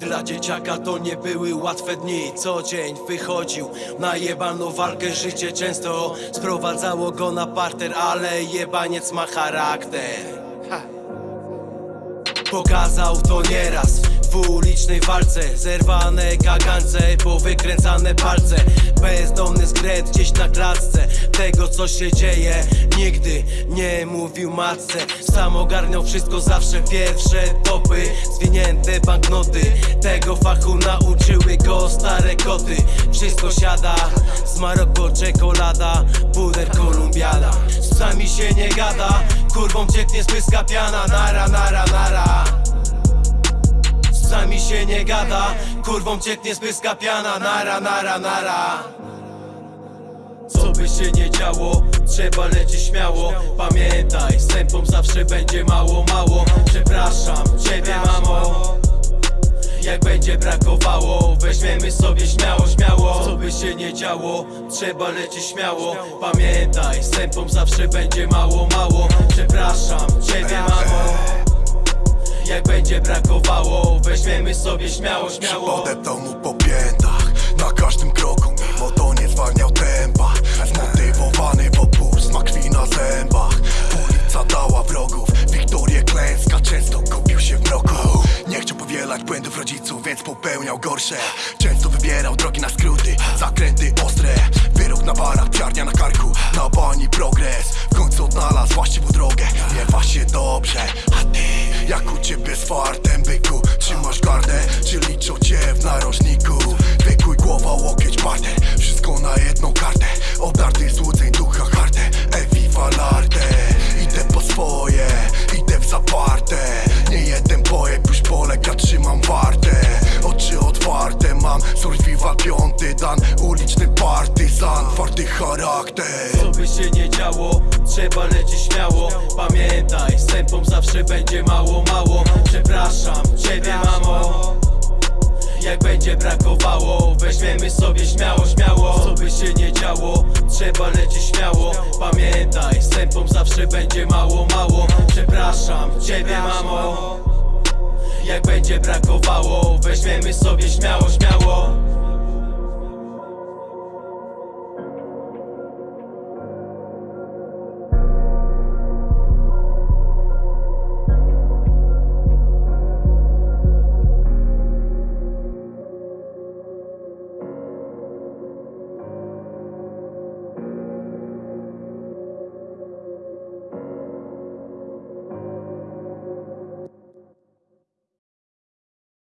Dla dzieciaka to nie były łatwe dni. Co dzień wychodził na jebaną walkę. Życie często sprowadzało go na parter Ale jebaniec ma charakter. Ha. Pokazał to nieraz w ulicznej walce. Zerwane kagance, powykręcane palce. Bezdomny gdzieś na klatce. Tego co się dzieje nigdy nie mówił matce. Sam ogarniał wszystko zawsze pierwsze topy. Zwinięte banknoty Tego fachu nauczyły go stare koty. Wszystko siada z Maroko czekolada Puder kolumbiada. Z psami się nie gada Kurwą cieknie z pyska piana. Nara, nara, nara. Z psami się nie gada Kurwą cieknie z pyska piana. Nara, nara, nara Co by się nie działo Trzeba lecieć śmiało. Pamiętaj, tempą zawsze będzie mało, mało. Przepraszam ciebie mamo. Jak będzie brakowało, weźmiemy sobie śmiało, śmiało. Co by się nie działo, trzeba lecieć śmiało. Pamiętaj, tempą zawsze będzie mało, mało. Przepraszam ciebie mamo. Jak będzie brakowało, weźmiemy sobie śmiało, śmiało. Podeptał mu po piętach Na każdym kroku, mimo to nie zwalniał tempa popełniał gorsze. Często wybierał drogi na skróty, zakręty ostre. Wyrok na barach, psiarnia na karku, na bani progres. W końcu odnalazł właściwą drogę, miewa się dobrze. A ty, jak u ciebie z fartem byku Trzymasz gardę, czy liczą cię w narożniku? Wykuj głowa, łokieć, parter Wszystko na jedną kartę. Obdarty złudzeń, ducha hartę Eviva l'arte Idę po swoje, idę w zaparte. Nie jeden pojeb, już polega, trzymam wartę Piąty dan Uliczny partyzan, twardy charakter. Co by się nie działo, trzeba lecieć śmiało. Pamiętaj, tempą zawsze będzie mało, mało. Przepraszam ciebie mamo. Jak będzie brakowało, weźmiemy sobie śmiało, śmiało. Co by się nie działo, trzeba lecieć śmiało. Pamiętaj, tempą zawsze będzie mało, mało. Przepraszam ciebie mamo. Jak będzie brakowało, weźmiemy sobie śmiało, śmiało